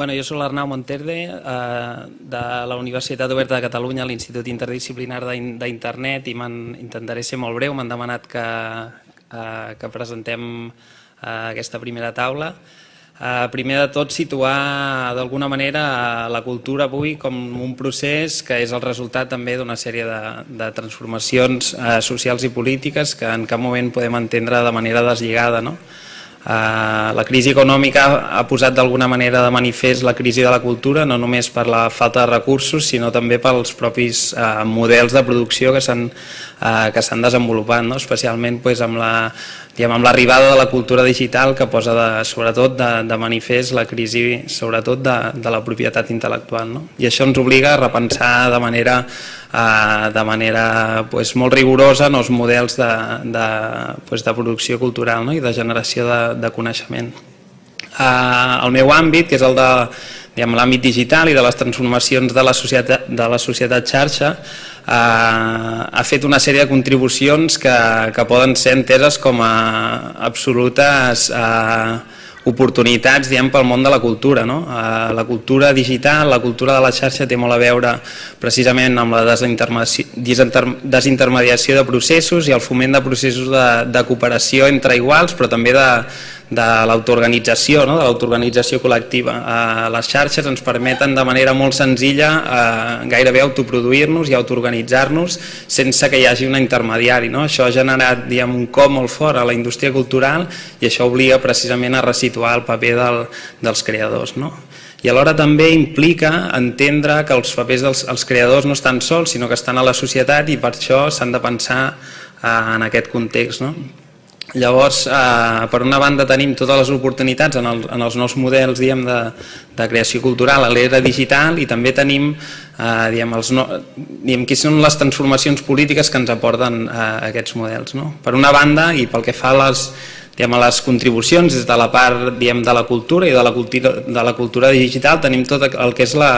Bueno, jo soc l'Arnau Monterde, eh, de la Universitat Oberta de Catalunya, l'Institut Interdisciplinar d'Internet, i intentaré ser molt breu, m'han demanat que, eh, que presentem eh, aquesta primera taula. Eh, primer de tot, situar d'alguna manera la cultura avui com un procés que és el resultat també d'una sèrie de, de transformacions eh, socials i polítiques que en cap moment podem entendre de manera deslligada. No? Eh, la crisi econòmica ha posat d'alguna manera de manifest la crisi de la cultura, no només per la falta de recursos, sinó també pels propis eh, models de producció que s'han eh, desenvolupat, no? especialment amb la amb l'arribada de la cultura digital que posa de, sobretot de, de manifest la crisi sobretot de, de la propietat intel·lectual. No? I això ens obliga a repensar de manera, eh, de manera pues, molt rigorosa els models de, de, pues, de producció cultural no? i de generació de, de coneixement. Eh, el meu àmbit, que és el de l'àmbit digital i de les transformacions de la societat, de la societat xarxa, ha fet una sèrie de contribucions que, que poden ser enteses com a absolutes eh, oportunitats diem, pel món de la cultura. No? Eh, la cultura digital, la cultura de la xarxa té molt a veure precisament amb la desintermediació de processos i el foment de processos de, de cooperació entre iguals, però també de, de l'autoorganització, no? de l'autoorganització col·lectiva. Eh, les xarxes ens permeten de manera molt senzilla eh, gairebé autoproduir-nos i autoorganitzar-nos sense que hi hagi un intermediari. No? Això ha generat diguem, un cop molt fort a la indústria cultural i això obliga precisament a resituar el paper del, dels creadors. No? i alhora també implica entendre que els papers dels els creadors no estan sols, sinó que estan a la societat i per això s'han de pensar eh, en aquest context. No? Llavors, eh, per una banda tenim totes les oportunitats en, el, en els nous models diem, de, de creació cultural a l'era digital i també tenim eh, diem, els no, diem, qui són les transformacions polítiques que ens aporten eh, aquests models. No? Per una banda, i pel que fa a les, diem, a les contribucions des de la part diem, de la cultura i de la cultura, de la cultura digital, tenim tot el que és la,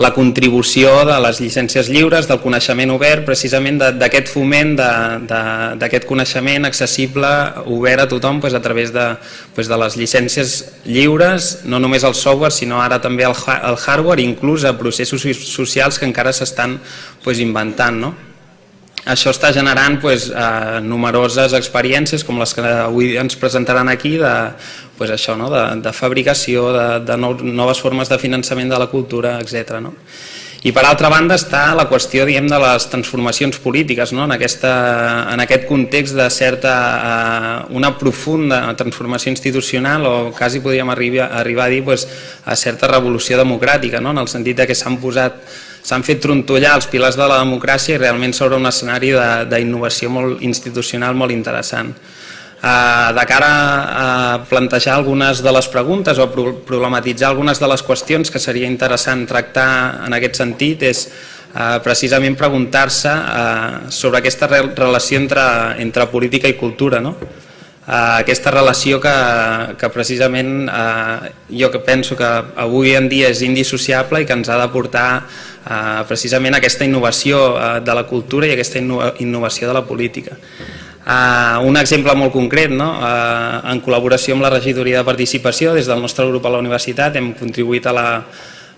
la contribució de les llicències lliures, del coneixement obert, precisament d'aquest foment d'aquest coneixement accessible, obert a tothom pues, a través de, pues, de les llicències lliures, no només el software, sinó ara també el, el hardware, inclús a processos socials que encara s'estan pues, inventant. No? Això està generant pues, eh, numeroses experiències com les que avui ens presentaran aquí de, pues, això, no? de, de fabricació, de, de noves formes de finançament de la cultura, etc. No? I per altra banda està la qüestió diguem, de les transformacions polítiques, no? en, aquesta, en aquest context de certa, eh, una profunda transformació institucional o quasi podríem arribar, arribar a dir pues, a certa revolució democràtica, no? en el sentit de que s'han posat s'han fet trontollar els pilars de la democràcia i realment s'obre un escenari d'innovació molt institucional molt interessant. Eh, de cara a plantejar algunes de les preguntes o problematitzar algunes de les qüestions que seria interessant tractar en aquest sentit és eh, precisament preguntar-se eh, sobre aquesta relació entre, entre política i cultura. No? Aquesta relació que, que precisament eh, jo que penso que avui en dia és indissociable i que ens ha de portar eh, precisament aquesta innovació eh, de la cultura i aquesta innovació de la política. Uh, un exemple molt concret, no? uh, en col·laboració amb la regidoria de participació, des del nostre grup a la universitat hem contribuït a la,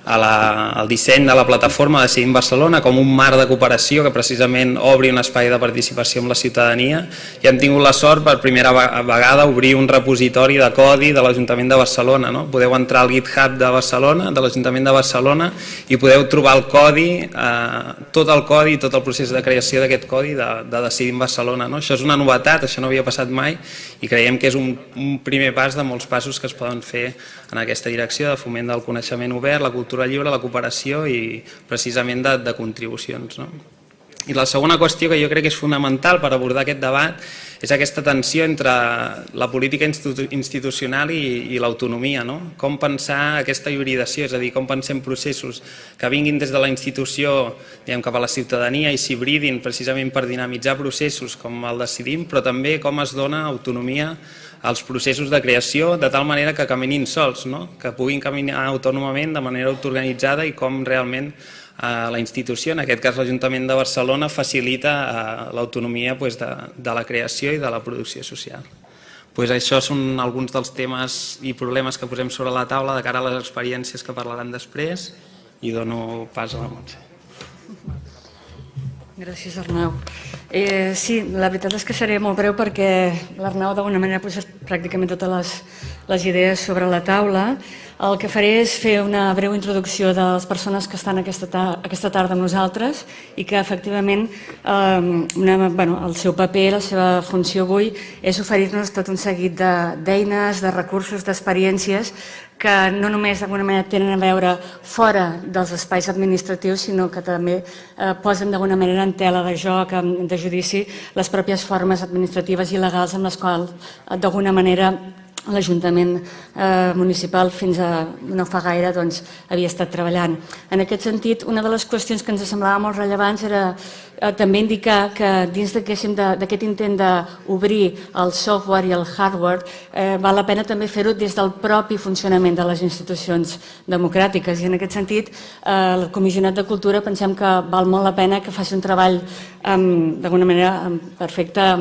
a la, al disseny de la plataforma Decidim Barcelona com un marc de cooperació que precisament obri un espai de participació amb la ciutadania i hem tingut la sort per primera vegada obrir un repositori de codi de l'Ajuntament de Barcelona. No? Podeu entrar al GitHub de Barcelona, de l'Ajuntament de Barcelona i podeu trobar el codi, eh, tot el codi, tot el procés de creació d'aquest codi de, de Decidim Barcelona. No? Això és una novetat, això no havia passat mai i creiem que és un, un primer pas de molts passos que es poden fer en aquesta direcció de foment del coneixement obert, la cultura lliure, la cooperació i precisament de, de contribucions. No? I la segona qüestió que jo crec que és fonamental per abordar aquest debat és aquesta tensió entre la política institucional i, i l'autonomia. No? Com pensar aquesta hibridació, és a dir, com pensem processos que vinguin des de la institució diguem, cap a la ciutadania i s'hibridin precisament per dinamitzar processos com el decidim, però també com es dona autonomia els processos de creació de tal manera que caminin sols, no? que puguin caminar autònomament de manera autoorganitzada i com realment la institució, en aquest cas l'Ajuntament de Barcelona, facilita eh, l'autonomia pues, de, de la creació i de la producció social. pues això són alguns dels temes i problemes que posem sobre la taula de cara a les experiències que parlaran després i dono pas a la Montse. Gràcies, Arnau. Eh, sí, la veritat és que seré molt breu perquè l'Arnau d'alguna manera ha posat pràcticament totes les, les idees sobre la taula. El que faré és fer una breu introducció de les persones que estan aquesta, ta aquesta tarda amb nosaltres i que efectivament eh, una, bueno, el seu paper, la seva funció avui és oferir-nos tot un seguit d'eines, de, de recursos, d'experiències que no només d'alguna manera tenen a veure fora dels espais administratius, sinó que també eh, posen d'alguna manera en tela de joc, de judici, les pròpies formes administratives i legals amb les quals eh, d'alguna manera l'Ajuntament eh, municipal fins a no fa gaire doncs, havia estat treballant. En aquest sentit, una de les qüestions que ens semblava molt rellevants era també indicar que dins d'aquest intent d'obrir el software i el hardware eh, val la pena també fer-ho des del propi funcionament de les institucions democràtiques. I en aquest sentit eh, el Comissionat de Cultura pensem que val molt la pena que faci un treball d'alguna manera amb perfecta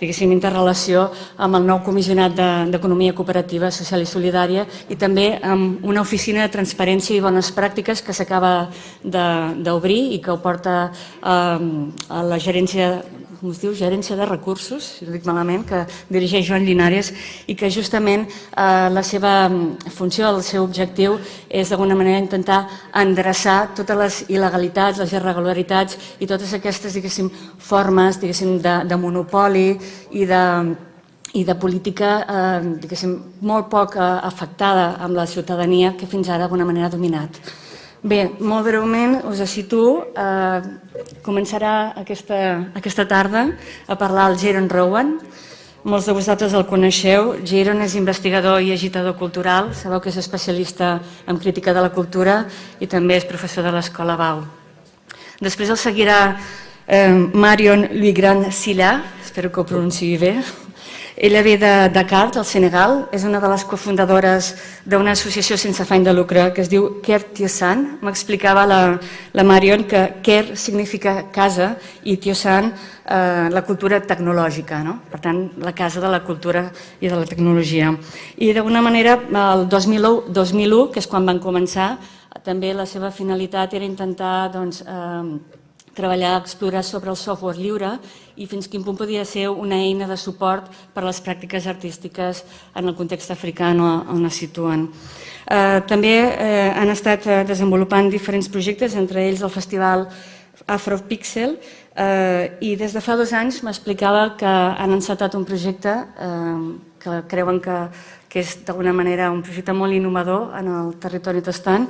diguéssim, interrelació amb el nou Comissionat d'Economia de, Cooperativa Social i Solidària i també amb una oficina de transparència i bones pràctiques que s'acaba d'obrir i que ho porta eh, a la gerència com es diu, gerència de recursos, si no dic malament, que dirigeix Joan Linares i que justament eh, la seva funció, el seu objectiu és d'alguna manera intentar endreçar totes les il·legalitats, les irregularitats i totes aquestes, diguéssim, formes, diguéssim, de, de monopoli i de, i de política eh, molt poc eh, afectada amb la ciutadania que fins ara d'alguna manera ha dominat. Bé, molt breument us situo. Eh, començarà aquesta, aquesta tarda a parlar el Jaron Rowan. Molts de vosaltres el coneixeu. Jaron és investigador i agitador cultural. Sabeu que és especialista en crítica de la cultura i també és professor de l'Escola Bau. Després el seguirà eh, Marion Luigran Silla, espero que ho pronunciï bé, ella ve de Dakar, del Senegal, és una de les cofundadores d'una associació sense afany de lucre que es diu Ker Tiosan. M'explicava la, la Marion que Ker significa casa i Tiosan eh, la cultura tecnològica, no? per tant, la casa de la cultura i de la tecnologia. I d'alguna manera, el 2001, 2001, que és quan van començar, també la seva finalitat era intentar doncs, eh, treballar, explorar sobre el software lliure i fins quin punt podia ser una eina de suport per a les pràctiques artístiques en el context africà on es situen. Eh, també eh, han estat eh, desenvolupant diferents projectes, entre ells el Festival Afropixel, eh, i des de fa dos anys m'explicava que han encetat un projecte eh, que creuen que que és d'alguna manera un projecte molt innovador en el territori tastant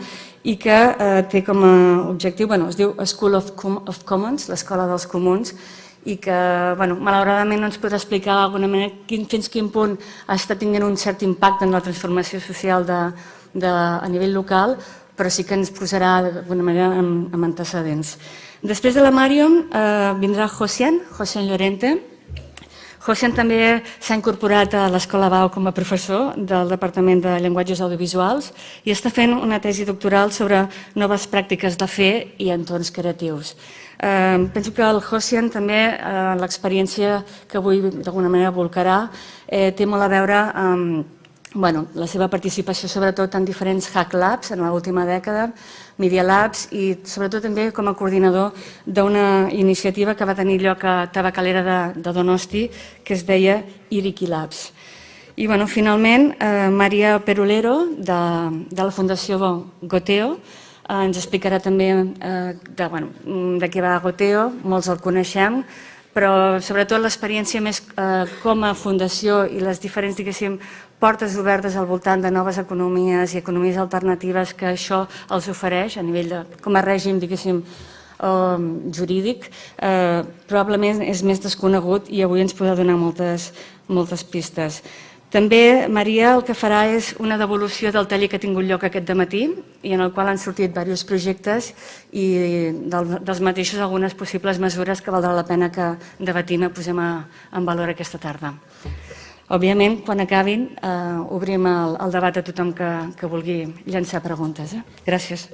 i que eh, té com a objectiu, bueno, es diu School of, Com of Commons, l'Escola dels Comuns, i que bueno, malauradament no ens podrà explicar d'alguna manera quin, fins quin punt està tinguent un cert impacte en la transformació social de, de, a nivell local, però sí que ens posarà d'alguna manera amb antecedents. Després de la Màrium eh, vindrà Josian, Josian Llorente, Josian també s'ha incorporat a l'Escola Bau com a professor del Departament de Llenguatges Audiovisuals i està fent una tesi doctoral sobre noves pràctiques de fer i entorns creatius. Eh, penso que el Josian també, eh, l'experiència que avui d'alguna manera volcarà, eh, té molt a veure amb bueno, la seva participació sobretot en diferents Hack Labs en l'última dècada, Media Labs i sobretot també com a coordinador d'una iniciativa que va tenir lloc a Tabacalera de, de Donosti que es deia Iriki Labs. I bueno, finalment, eh, Maria Perolero de, de la Fundació Goteo eh, ens explicarà també eh, de, bueno, de què va Goteo, molts el coneixem, però sobretot l'experiència més eh, com a fundació i les diferents, diguéssim, portes obertes al voltant de noves economies i economies alternatives que això els ofereix a nivell de, com a règim, diguéssim, eh, jurídic, eh, probablement és més desconegut i avui ens podrà donar moltes, moltes pistes. També Maria el que farà és una devolució del taller que ha tingut lloc aquest matí i en el qual han sortit diversos projectes i del, dels mateixos algunes possibles mesures que valdrà la pena que debatim i posem a, en valor aquesta tarda. Òbviament, quan acabin, eh, obrim el, el debat a tothom que, que vulgui llançar preguntes. Eh? Gràcies.